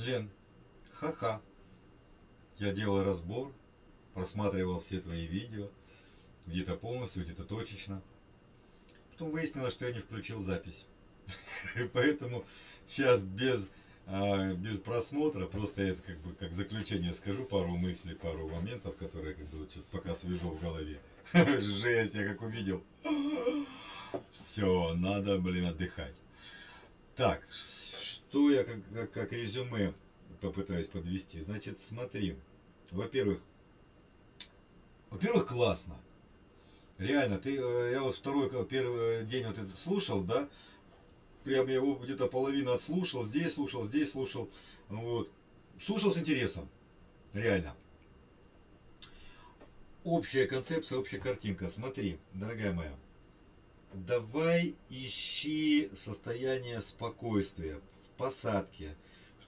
Лен, ха-ха. Я делал разбор, просматривал все твои видео, где-то полностью, где-то точечно. Потом выяснилось, что я не включил запись. Поэтому сейчас без, а, без просмотра, просто это как бы как заключение скажу, пару мыслей, пару моментов, которые как бы вот сейчас пока свежо в голове. Жесть, я как увидел. Все, надо, блин, отдыхать. Так, что я как, как, как резюме попытаюсь подвести. Значит, смотри. Во-первых, во-первых, классно. Реально, ты, э, я вот второй, первый день вот этот слушал, да, прям я его где-то половину отслушал, здесь слушал, здесь слушал, вот. Слушал с интересом, реально. Общая концепция, общая картинка. Смотри, дорогая моя, давай ищи состояние спокойствия посадке,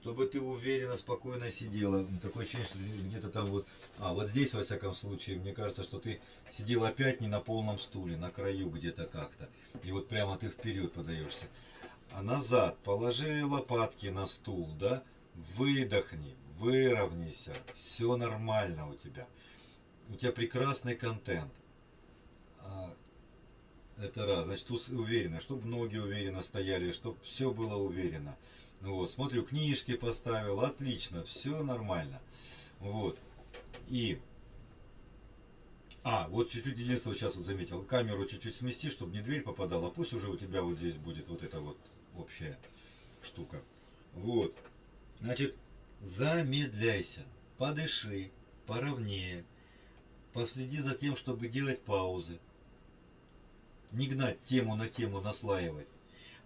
чтобы ты уверенно, спокойно сидела. Такое ощущение, что где-то там вот... А, вот здесь, во всяком случае, мне кажется, что ты сидел опять не на полном стуле, на краю где-то как-то. И вот прямо ты вперед подаешься. А назад положи лопатки на стул, да? Выдохни, выровняйся. Все нормально у тебя. У тебя прекрасный контент. А, это раз. Значит, уверенно, чтобы ноги уверенно стояли, чтобы все было уверенно. Вот, смотрю, книжки поставил, отлично, все нормально. Вот. И... А, вот чуть-чуть единственное сейчас вот заметил. Камеру чуть-чуть смести, чтобы не дверь попадала. Пусть уже у тебя вот здесь будет вот эта вот общая штука. Вот. Значит, замедляйся, подыши, поровнее. Последи за тем, чтобы делать паузы. Не гнать тему на тему, наслаивать.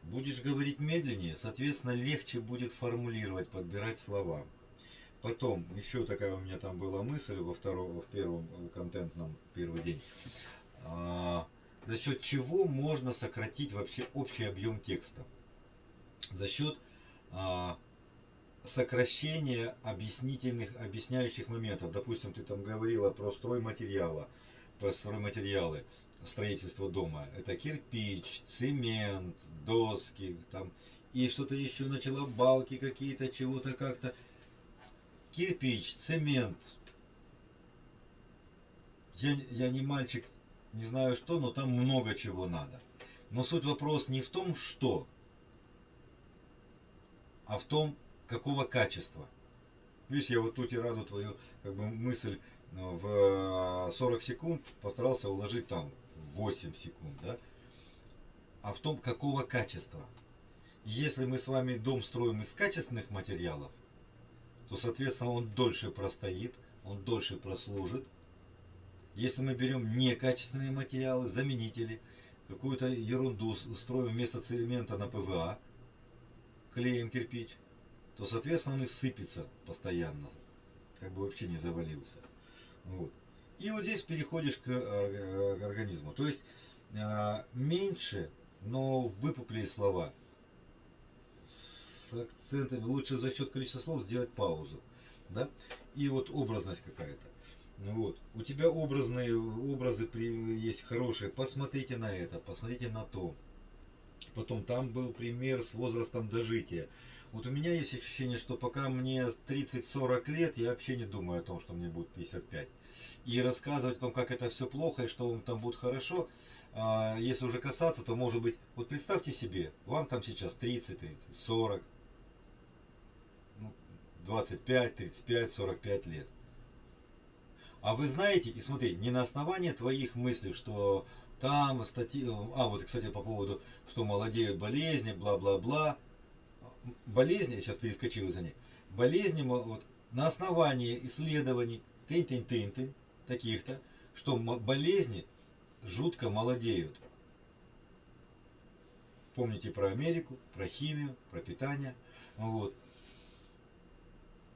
Будешь говорить медленнее, соответственно, легче будет формулировать, подбирать слова. Потом, еще такая у меня там была мысль во втором, в первом контентном первый день. А, за счет чего можно сократить вообще общий объем текста? За счет а, сокращения объяснительных, объясняющих моментов. Допустим, ты там говорила про строй материала, про стройматериалы строительства дома. Это кирпич, цемент, доски, там, и что-то еще начала, балки какие-то, чего-то как-то. Кирпич, цемент. Я, я не мальчик, не знаю что, но там много чего надо. Но суть вопрос не в том, что, а в том, какого качества. Видишь, я вот тут и раду твою как бы, мысль э, в 40 секунд постарался уложить там 8 секунд, да? а в том, какого качества. Если мы с вами дом строим из качественных материалов, то, соответственно, он дольше простоит, он дольше прослужит. Если мы берем некачественные материалы, заменители, какую-то ерунду строим вместо цемента на ПВА, клеим кирпич, то, соответственно, он и сыпется постоянно, как бы вообще не завалился. Вот. И вот здесь переходишь к, э, к организму. То есть э, меньше, но выпуклее слова. С акцентами лучше за счет количества слов сделать паузу. Да? И вот образность какая-то. Вот. У тебя образные образы есть хорошие. Посмотрите на это, посмотрите на то. Потом там был пример с возрастом дожития. Вот у меня есть ощущение, что пока мне 30-40 лет, я вообще не думаю о том, что мне будет 55 и рассказывать о том, как это все плохо и что вам там будет хорошо, а, если уже касаться, то может быть, вот представьте себе, вам там сейчас 30, 30, 40, 25, 35, 45 лет. А вы знаете, и смотри, не на основании твоих мыслей, что там статьи, а вот, кстати, по поводу, что молодеют болезни, бла-бла-бла. Болезни, я сейчас перескочил за ней, болезни вот, на основании исследований, тынь-тынь-тынь-тынь, таких-то, что болезни жутко молодеют. Помните про Америку, про химию, про питание. Вот.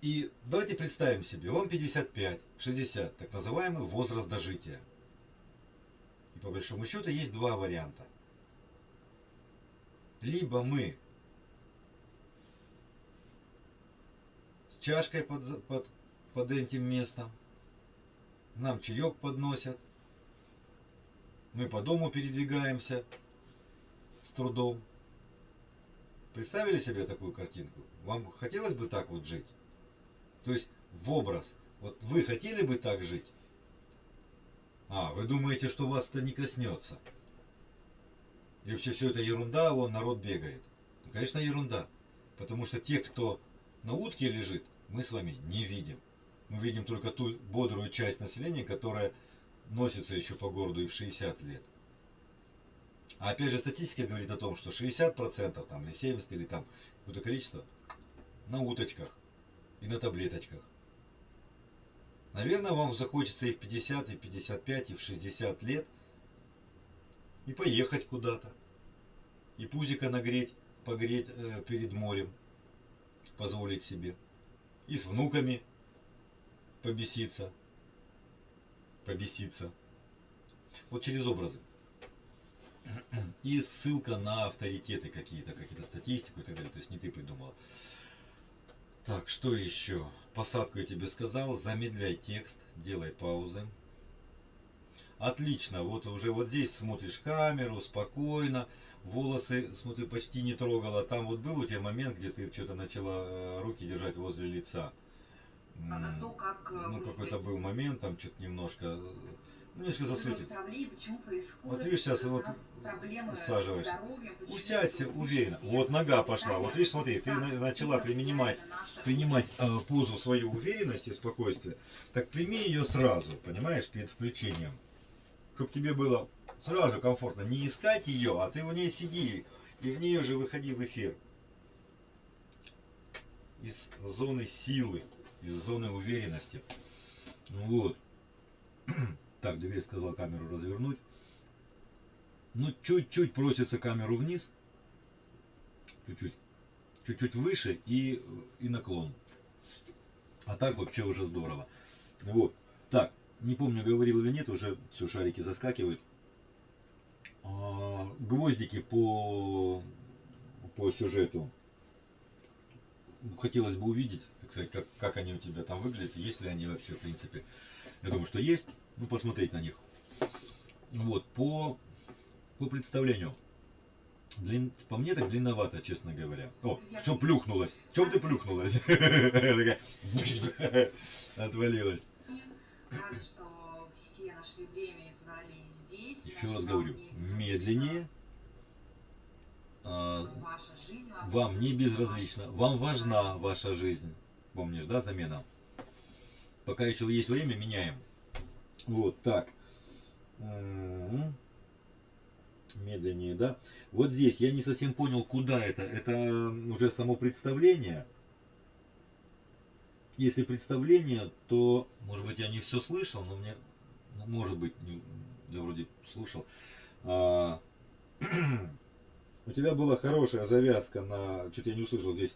И давайте представим себе, вам 55, 60, так называемый возраст дожития. И по большому счету есть два варианта. Либо мы с чашкой под, под, под этим местом, нам чаек подносят, мы по дому передвигаемся с трудом. Представили себе такую картинку? Вам хотелось бы так вот жить? То есть в образ. Вот вы хотели бы так жить? А, вы думаете, что вас это не коснется? И вообще все это ерунда, вон народ бегает. Ну, конечно, ерунда. Потому что тех, кто на утке лежит, мы с вами не видим. Мы видим только ту бодрую часть населения, которая носится еще по городу и в 60 лет. А опять же статистика говорит о том, что 60% там, или 70% или там какое-то количество на уточках и на таблеточках. Наверное, вам захочется и в 50, и в 55, и в 60 лет и поехать куда-то. И пузика нагреть, погреть э, перед морем, позволить себе. И с внуками побеситься. Побеситься. Вот через образы. И ссылка на авторитеты какие-то, какие-то статистику и так далее. То есть не ты придумал. Так, что еще? Посадку я тебе сказал. Замедляй текст, делай паузы. Отлично, вот уже вот здесь смотришь камеру, спокойно. Волосы, смотри, почти не трогала. Там вот был у тебя момент, где ты что-то начала э, руки держать возле лица. То, как э, Ну, какой-то был момент, там что-то немножко, э, ну, немножко засветит. Вот видишь, сейчас вот усаживаешься. Усядься уверенно. Вот нога пошла. Вот видишь, смотри, ты начала принимать, принимать э, позу свою уверенности спокойствия. Так прими ее сразу, понимаешь, перед включением. Чтобы тебе было сразу комфортно. Не искать ее, а ты в ней сиди. И в ней уже выходи в эфир. Из зоны силы, из зоны уверенности. Вот. Так, дверь сказал камеру развернуть. Ну, чуть-чуть просится камеру вниз. Чуть-чуть. Чуть-чуть выше и, и наклон. А так вообще уже здорово. Вот. Так, не помню, говорил или нет, уже все, шарики заскакивают. А, гвоздики по, по сюжету. Хотелось бы увидеть, так сказать, как, как они у тебя там выглядят, есть ли они вообще, в принципе. Я думаю, что есть. Ну, посмотреть на них. Вот, по, по представлению. Длин, по мне так длинновато, честно говоря. О, все плюхнулось. Чем ты плюхнулась? Отвалилась. Рад, что все нашли время и собрались здесь. Еще раз говорю, медленнее. А, Вам не безразлично, вам важна ваша жизнь. Помнишь, да, замена? Пока еще есть время, меняем. Вот так. М-м. Медленнее, да? Вот здесь я не совсем понял, куда это. Это уже само представление. Если представление, то, может быть, я не все слышал, но мне, может быть, я вроде слушал. А, у тебя была хорошая завязка на, что-то я не услышал здесь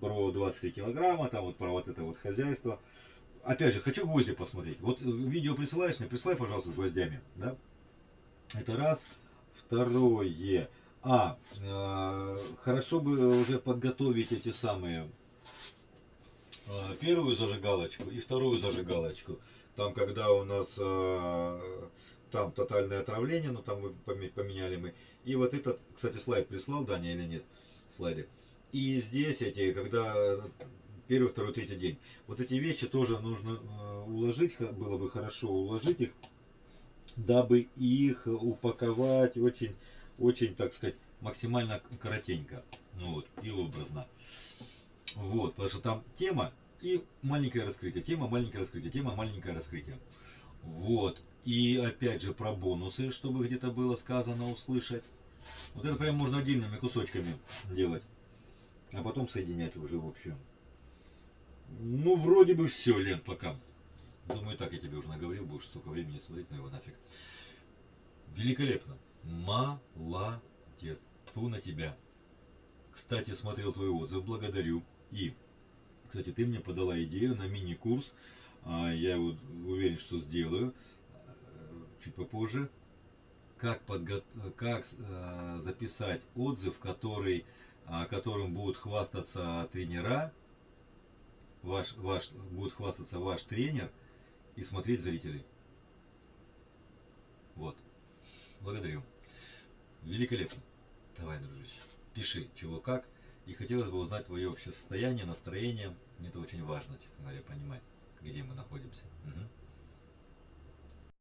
про 23 килограмма, там вот про вот это вот хозяйство. Опять же, хочу гвозди посмотреть. Вот э, видео присылаешь мне, присылай, пожалуйста, с гвоздями, да? Это раз. Второе. А, э, хорошо бы уже подготовить эти самые э, первую зажигалочку и вторую зажигалочку. Там, когда у нас э, там тотальное отравление, но там поменяли мы. И вот этот, кстати, слайд прислал, Даня, или нет? Слайды. И здесь эти, когда первый, второй, третий день. Вот эти вещи тоже нужно э, уложить, было бы хорошо уложить их, дабы их упаковать очень, очень, так сказать, максимально коротенько. Ну вот, и образно. Вот, потому что там тема и маленькое раскрытие, тема, маленькое раскрытие, тема, маленькое раскрытие. Вот. И опять же про бонусы, чтобы где-то было сказано, услышать. Вот это прям можно отдельными кусочками делать. А потом соединять уже в общем. Ну, вроде бы все, Лен, пока. Думаю, так я тебе уже наговорил, будешь столько времени смотреть, но его нафиг. Великолепно. Молодец. Тьфу на тебя. Кстати, смотрел твой отзыв, благодарю. И, кстати, ты мне подала идею на мини-курс. А, Я его уверен, что сделаю чуть попозже. Как, подго... как э, записать отзыв, который, а, которым будут хвастаться тренера, ваш, ваш, будет хвастаться ваш тренер и смотреть зрители. Вот. Благодарю. Великолепно. Давай, дружище, пиши, чего как. И хотелось бы узнать твое общее состояние, настроение. Это очень важно, честно говоря, понимать, где мы находимся. Мгм.